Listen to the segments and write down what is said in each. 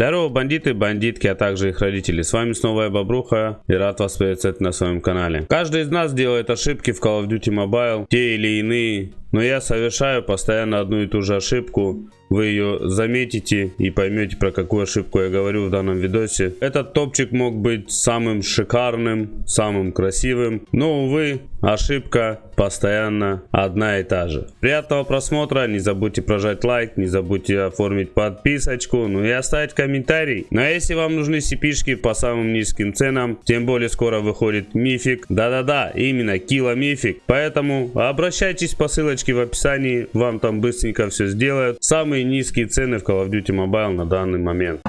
Здорово, бандиты, бандитки, а также их родители. С вами снова я, Бобруха, и рад вас приветствовать на своем канале. Каждый из нас делает ошибки в Call of Duty Mobile, те или иные, но я совершаю постоянно одну и ту же ошибку. Вы ее заметите и поймете, про какую ошибку я говорю в данном видосе. Этот топчик мог быть самым шикарным, самым красивым, но, увы, ошибка постоянно одна и та же. Приятного просмотра, не забудьте прожать лайк, не забудьте оформить подписочку, ну и оставить комментарий. Ну а если вам нужны сипишки по самым низким ценам, тем более скоро выходит мифик. Да-да-да, именно кило мифик. Поэтому обращайтесь по ссылочке в описании, вам там быстренько все сделают. Самые низкие цены в Call of Duty Mobile на данный момент.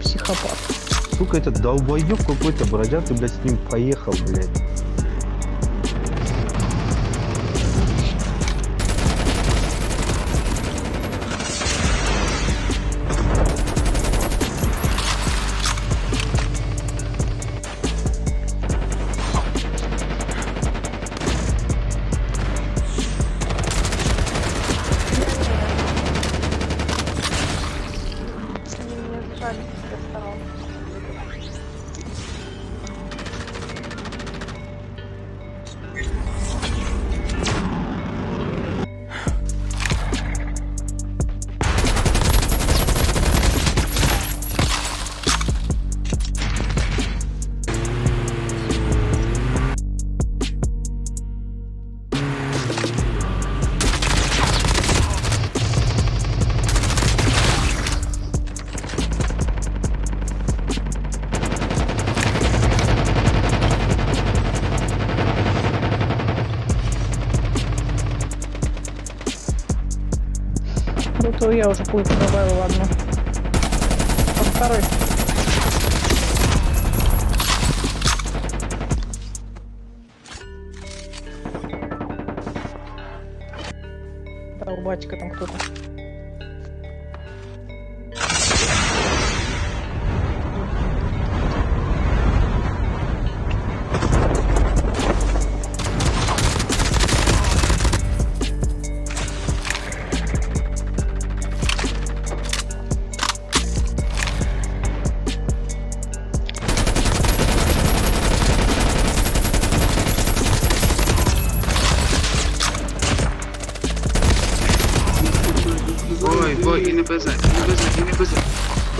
Психопат. Сука, этот долбоёб какой-то бродяг, ты, блядь, с ним поехал, блядь. То я уже пульт добавил одну. Под второй. Да, у батика там кто-то. yine bözer, yine bözer, yine bözer.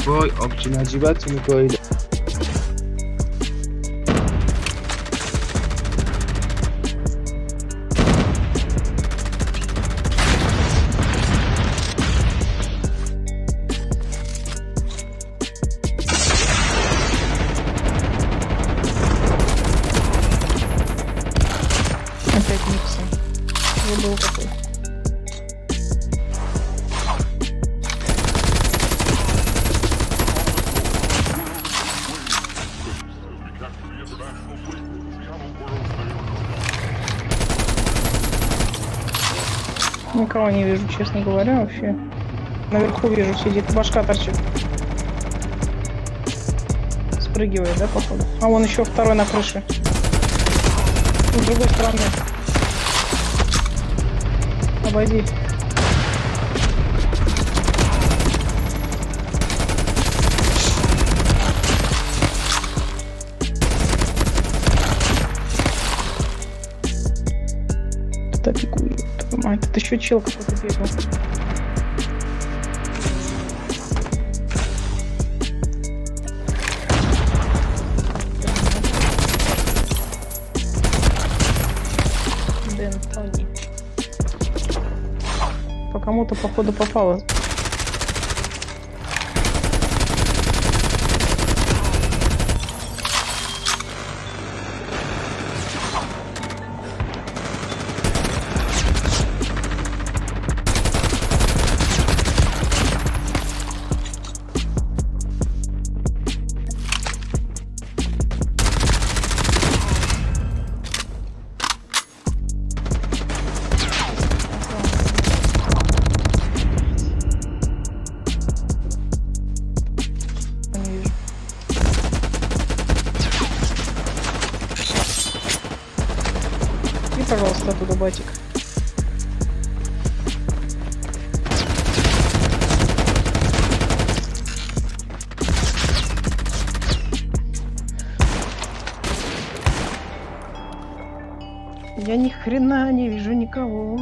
Boy, obci nacibat mi koydu? Опять не все. Я был такой. Никого не вижу, честно говоря, вообще. Наверху вижу, сидит, башка торчит. Спрыгивает, да, походу? А вон еще второй на крыше. С другой стороны. Обойди. Кто пикует? Мать, тут еще чел какой-то бегал. Тони. По кому-то, походу, попало. Быстро туда, батик. Я ни хрена не вижу никого.